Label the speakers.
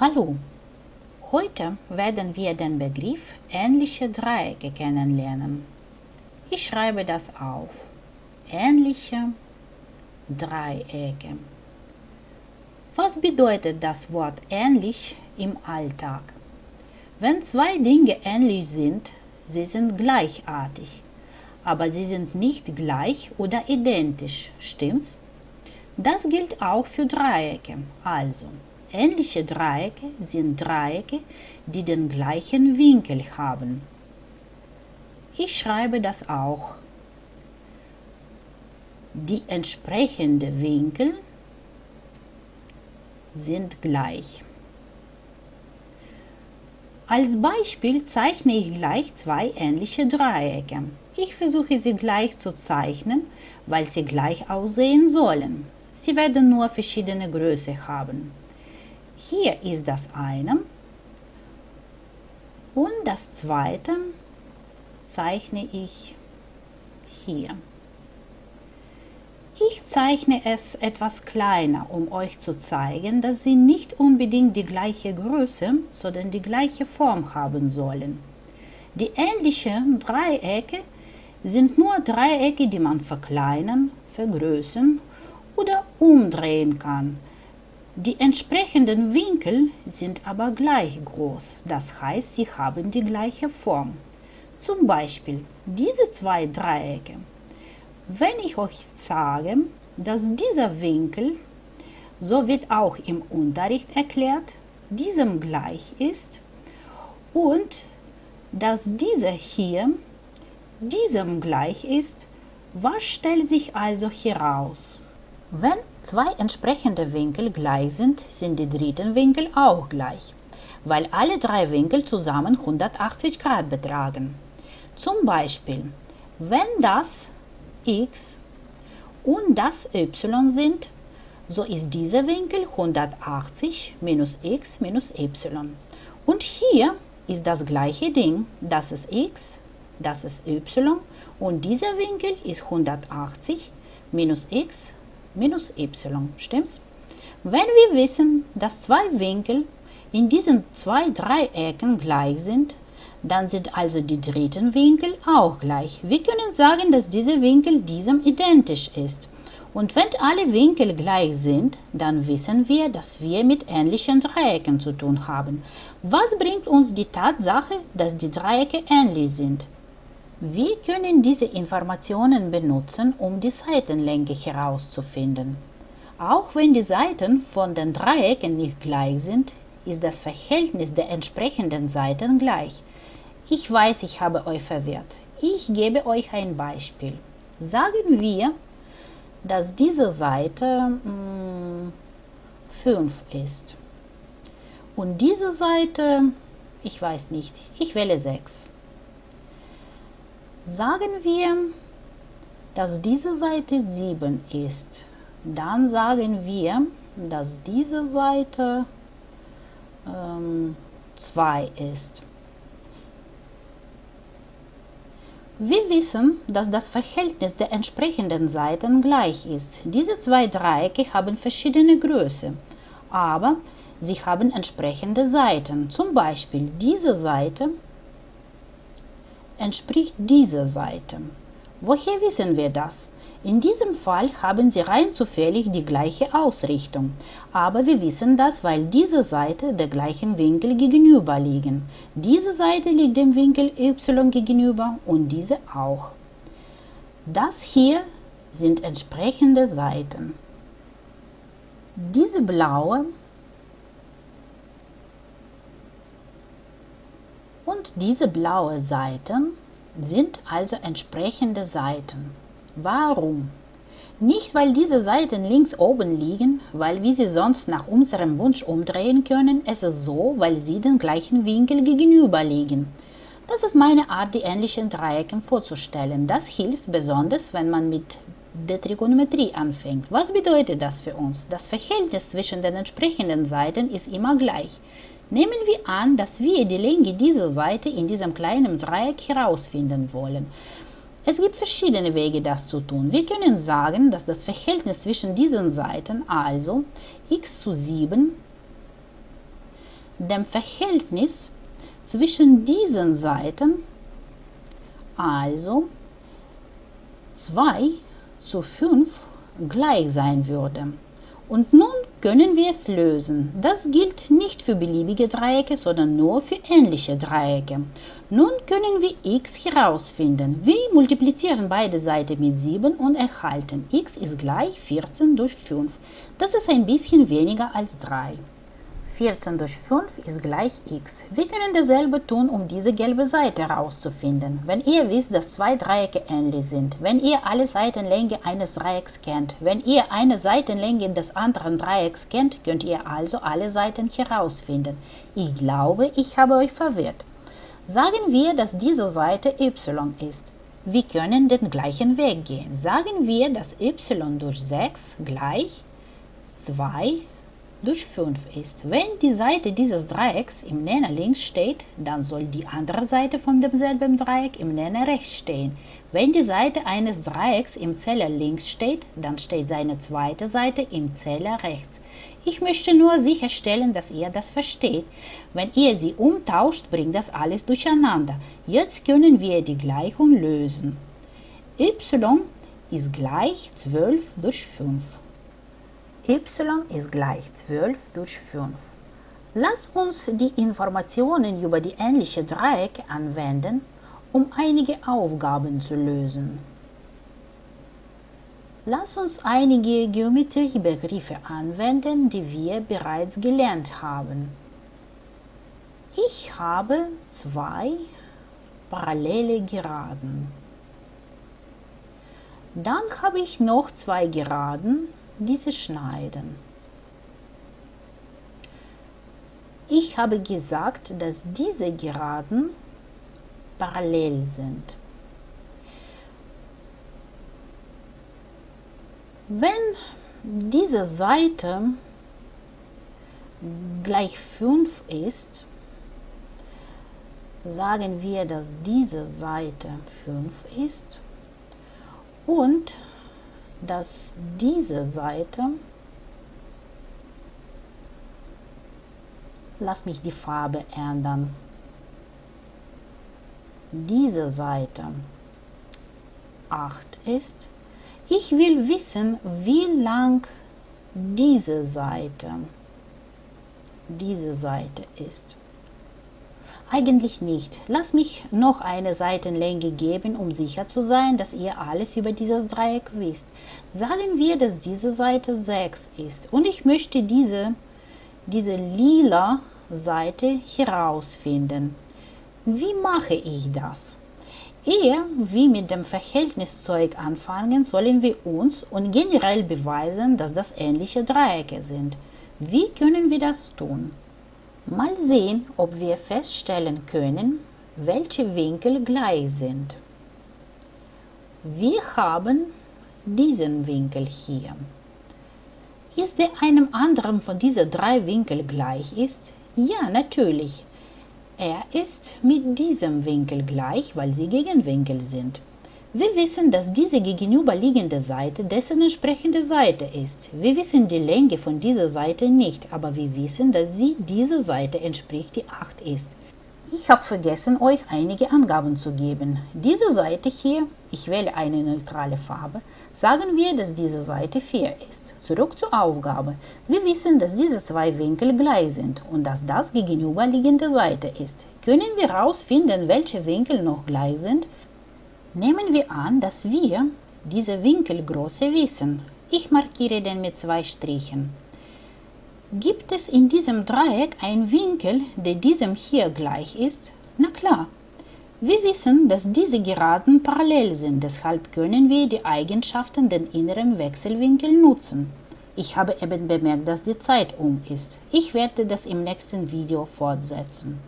Speaker 1: Hallo, heute werden wir den Begriff ähnliche Dreiecke kennenlernen. Ich schreibe das auf. Ähnliche Dreiecke. Was bedeutet das Wort ähnlich im Alltag? Wenn zwei Dinge ähnlich sind, sie sind gleichartig, aber sie sind nicht gleich oder identisch, stimmt's? Das gilt auch für Dreiecke. Also, Ähnliche Dreiecke sind Dreiecke, die den gleichen Winkel haben. Ich schreibe das auch. Die entsprechenden Winkel sind gleich. Als Beispiel zeichne ich gleich zwei ähnliche Dreiecke. Ich versuche sie gleich zu zeichnen, weil sie gleich aussehen sollen. Sie werden nur verschiedene Größe haben. Hier ist das eine und das zweite zeichne ich hier. Ich zeichne es etwas kleiner, um euch zu zeigen, dass sie nicht unbedingt die gleiche Größe, sondern die gleiche Form haben sollen. Die ähnlichen Dreiecke sind nur Dreiecke, die man verkleinern, vergrößern oder umdrehen kann, die entsprechenden Winkel sind aber gleich groß, das heißt, sie haben die gleiche Form. Zum Beispiel diese zwei Dreiecke. Wenn ich euch sage, dass dieser Winkel, so wird auch im Unterricht erklärt, diesem gleich ist und dass dieser hier diesem gleich ist, was stellt sich also heraus? Wenn zwei entsprechende Winkel gleich sind, sind die dritten Winkel auch gleich, weil alle drei Winkel zusammen 180 Grad betragen. Zum Beispiel, wenn das x und das y sind, so ist dieser Winkel 180 minus x minus y. Und hier ist das gleiche Ding, das ist x, das ist y und dieser Winkel ist 180 minus x minus y, stimmt's? Wenn wir wissen, dass zwei Winkel in diesen zwei Dreiecken gleich sind, dann sind also die dritten Winkel auch gleich. Wir können sagen, dass dieser Winkel diesem identisch ist. Und wenn alle Winkel gleich sind, dann wissen wir, dass wir mit ähnlichen Dreiecken zu tun haben. Was bringt uns die Tatsache, dass die Dreiecke ähnlich sind? Wir können diese Informationen benutzen, um die Seitenlänge herauszufinden. Auch wenn die Seiten von den Dreiecken nicht gleich sind, ist das Verhältnis der entsprechenden Seiten gleich. Ich weiß, ich habe euch verwirrt. Ich gebe euch ein Beispiel. Sagen wir, dass diese Seite 5 hm, ist. Und diese Seite, ich weiß nicht, ich wähle 6. Sagen wir, dass diese Seite 7 ist. Dann sagen wir, dass diese Seite ähm, 2 ist. Wir wissen, dass das Verhältnis der entsprechenden Seiten gleich ist. Diese zwei Dreiecke haben verschiedene Größe, aber sie haben entsprechende Seiten. Zum Beispiel diese Seite entspricht dieser Seite. Woher wissen wir das? In diesem Fall haben sie rein zufällig die gleiche Ausrichtung, aber wir wissen das, weil diese Seite der gleichen Winkel gegenüber liegen. Diese Seite liegt dem Winkel y gegenüber und diese auch. Das hier sind entsprechende Seiten. Diese blaue Und diese blaue Seite sind also entsprechende Seiten. Warum? Nicht, weil diese Seiten links oben liegen, weil wir sie sonst nach unserem Wunsch umdrehen können, es ist so, weil sie den gleichen Winkel gegenüber liegen. Das ist meine Art, die ähnlichen Dreiecke vorzustellen. Das hilft besonders, wenn man mit der Trigonometrie anfängt. Was bedeutet das für uns? Das Verhältnis zwischen den entsprechenden Seiten ist immer gleich. Nehmen wir an, dass wir die Länge dieser Seite in diesem kleinen Dreieck herausfinden wollen. Es gibt verschiedene Wege, das zu tun. Wir können sagen, dass das Verhältnis zwischen diesen Seiten, also x zu 7, dem Verhältnis zwischen diesen Seiten, also 2 zu 5, gleich sein würde. Und nun können wir es lösen. Das gilt nicht für beliebige Dreiecke, sondern nur für ähnliche Dreiecke. Nun können wir x herausfinden. Wir multiplizieren beide Seiten mit 7 und erhalten x ist gleich 14 durch 5. Das ist ein bisschen weniger als 3. 14 durch 5 ist gleich x. Wir können dasselbe tun, um diese gelbe Seite herauszufinden. Wenn ihr wisst, dass zwei Dreiecke ähnlich sind, wenn ihr alle Seitenlänge eines Dreiecks kennt, wenn ihr eine Seitenlänge des anderen Dreiecks kennt, könnt ihr also alle Seiten herausfinden. Ich glaube, ich habe euch verwirrt. Sagen wir, dass diese Seite y ist. Wir können den gleichen Weg gehen. Sagen wir, dass y durch 6 gleich 2 durch 5 ist. Wenn die Seite dieses Dreiecks im Nenner links steht, dann soll die andere Seite von demselben Dreieck im Nenner rechts stehen. Wenn die Seite eines Dreiecks im Zähler links steht, dann steht seine zweite Seite im Zähler rechts. Ich möchte nur sicherstellen, dass ihr das versteht. Wenn ihr sie umtauscht, bringt das alles durcheinander. Jetzt können wir die Gleichung lösen. y ist gleich 12 durch 5 y ist gleich 12 durch 5. Lass uns die Informationen über die ähnliche Dreiecke anwenden, um einige Aufgaben zu lösen. Lass uns einige Geometriebegriffe anwenden, die wir bereits gelernt haben. Ich habe zwei parallele Geraden. Dann habe ich noch zwei Geraden, diese schneiden. Ich habe gesagt, dass diese Geraden parallel sind. Wenn diese Seite gleich 5 ist, sagen wir, dass diese Seite 5 ist und dass diese Seite, lass mich die Farbe ändern, diese Seite 8 ist. Ich will wissen, wie lang diese Seite, diese Seite ist. Eigentlich nicht. Lass mich noch eine Seitenlänge geben, um sicher zu sein, dass ihr alles über dieses Dreieck wisst. Sagen wir, dass diese Seite 6 ist und ich möchte diese, diese lila Seite herausfinden. Wie mache ich das? Ehe wir mit dem Verhältniszeug anfangen, sollen wir uns und generell beweisen, dass das ähnliche Dreiecke sind. Wie können wir das tun? Mal sehen, ob wir feststellen können, welche Winkel gleich sind. Wir haben diesen Winkel hier. Ist der einem anderen von diesen drei Winkeln gleich ist? Ja, natürlich. Er ist mit diesem Winkel gleich, weil sie Gegenwinkel sind. Wir wissen, dass diese gegenüberliegende Seite dessen entsprechende Seite ist. Wir wissen die Länge von dieser Seite nicht, aber wir wissen, dass sie dieser Seite entspricht, die 8 ist. Ich habe vergessen, euch einige Angaben zu geben. Diese Seite hier, ich wähle eine neutrale Farbe, sagen wir, dass diese Seite 4 ist. Zurück zur Aufgabe. Wir wissen, dass diese zwei Winkel gleich sind und dass das gegenüberliegende Seite ist. Können wir herausfinden, welche Winkel noch gleich sind? Nehmen wir an, dass wir diese Winkelgröße wissen. Ich markiere den mit zwei Strichen. Gibt es in diesem Dreieck einen Winkel, der diesem hier gleich ist? Na klar. Wir wissen, dass diese Geraden parallel sind, deshalb können wir die Eigenschaften der inneren Wechselwinkel nutzen. Ich habe eben bemerkt, dass die Zeit um ist. Ich werde das im nächsten Video fortsetzen.